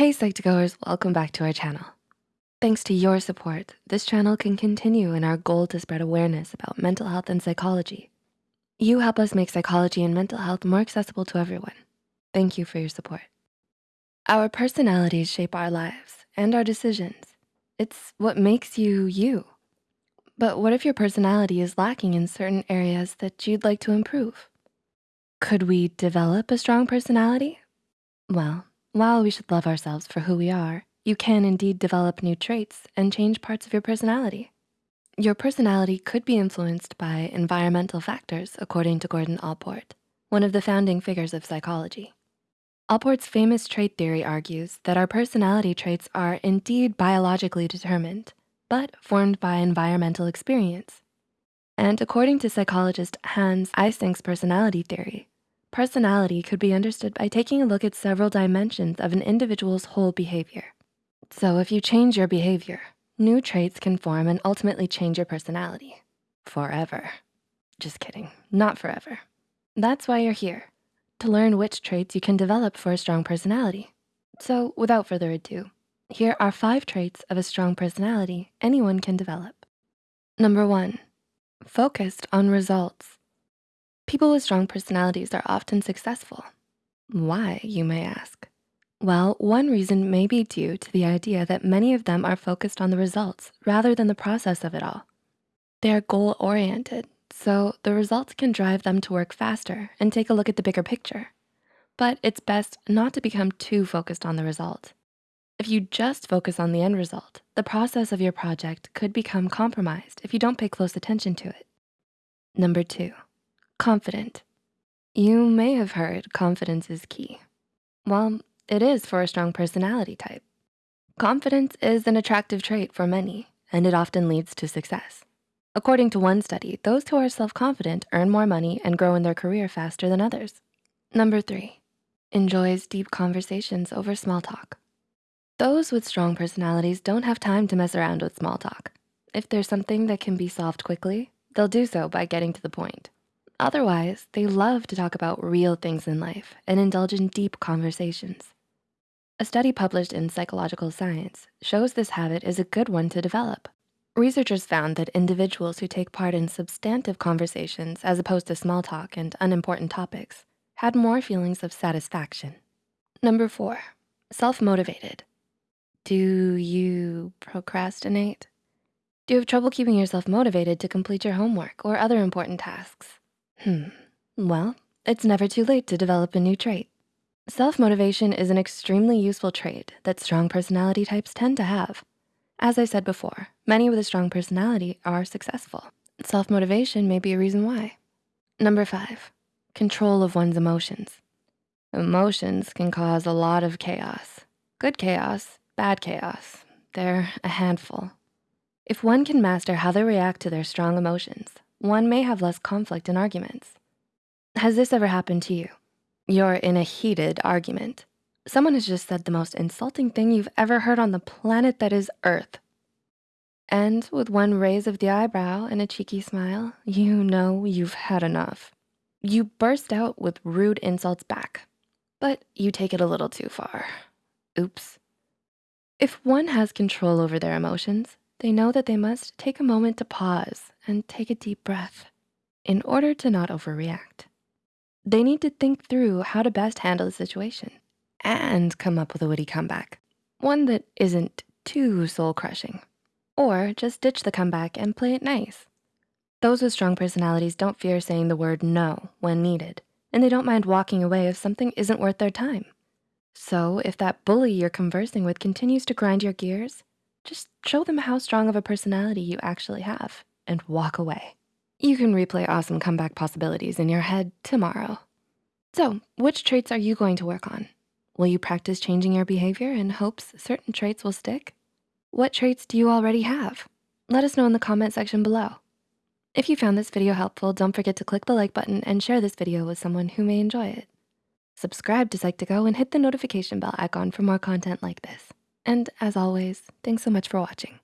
Hey Psych2Goers, welcome back to our channel. Thanks to your support, this channel can continue in our goal to spread awareness about mental health and psychology. You help us make psychology and mental health more accessible to everyone. Thank you for your support. Our personalities shape our lives and our decisions. It's what makes you, you. But what if your personality is lacking in certain areas that you'd like to improve? Could we develop a strong personality? Well, while we should love ourselves for who we are, you can indeed develop new traits and change parts of your personality. Your personality could be influenced by environmental factors, according to Gordon Allport, one of the founding figures of psychology. Allport's famous trait theory argues that our personality traits are indeed biologically determined, but formed by environmental experience. And according to psychologist Hans Eysenck's personality theory, Personality could be understood by taking a look at several dimensions of an individual's whole behavior. So if you change your behavior, new traits can form and ultimately change your personality forever. Just kidding, not forever. That's why you're here, to learn which traits you can develop for a strong personality. So without further ado, here are five traits of a strong personality anyone can develop. Number one, focused on results. People with strong personalities are often successful. Why, you may ask? Well, one reason may be due to the idea that many of them are focused on the results rather than the process of it all. They're goal-oriented, so the results can drive them to work faster and take a look at the bigger picture. But it's best not to become too focused on the result. If you just focus on the end result, the process of your project could become compromised if you don't pay close attention to it. Number two, Confident. You may have heard confidence is key. Well, it is for a strong personality type. Confidence is an attractive trait for many, and it often leads to success. According to one study, those who are self-confident earn more money and grow in their career faster than others. Number three, enjoys deep conversations over small talk. Those with strong personalities don't have time to mess around with small talk. If there's something that can be solved quickly, they'll do so by getting to the point. Otherwise, they love to talk about real things in life and indulge in deep conversations. A study published in Psychological Science shows this habit is a good one to develop. Researchers found that individuals who take part in substantive conversations as opposed to small talk and unimportant topics had more feelings of satisfaction. Number four, self-motivated. Do you procrastinate? Do you have trouble keeping yourself motivated to complete your homework or other important tasks? Hmm, well, it's never too late to develop a new trait. Self-motivation is an extremely useful trait that strong personality types tend to have. As I said before, many with a strong personality are successful. Self-motivation may be a reason why. Number five, control of one's emotions. Emotions can cause a lot of chaos. Good chaos, bad chaos. They're a handful. If one can master how they react to their strong emotions, one may have less conflict in arguments. Has this ever happened to you? You're in a heated argument. Someone has just said the most insulting thing you've ever heard on the planet that is Earth. And with one raise of the eyebrow and a cheeky smile, you know you've had enough. You burst out with rude insults back, but you take it a little too far. Oops. If one has control over their emotions, they know that they must take a moment to pause and take a deep breath in order to not overreact. They need to think through how to best handle the situation and come up with a witty comeback, one that isn't too soul crushing, or just ditch the comeback and play it nice. Those with strong personalities don't fear saying the word no when needed, and they don't mind walking away if something isn't worth their time. So if that bully you're conversing with continues to grind your gears, just show them how strong of a personality you actually have and walk away. You can replay awesome comeback possibilities in your head tomorrow. So which traits are you going to work on? Will you practice changing your behavior in hopes certain traits will stick? What traits do you already have? Let us know in the comment section below. If you found this video helpful, don't forget to click the like button and share this video with someone who may enjoy it. Subscribe to Psych2Go and hit the notification bell icon for more content like this. And as always, thanks so much for watching.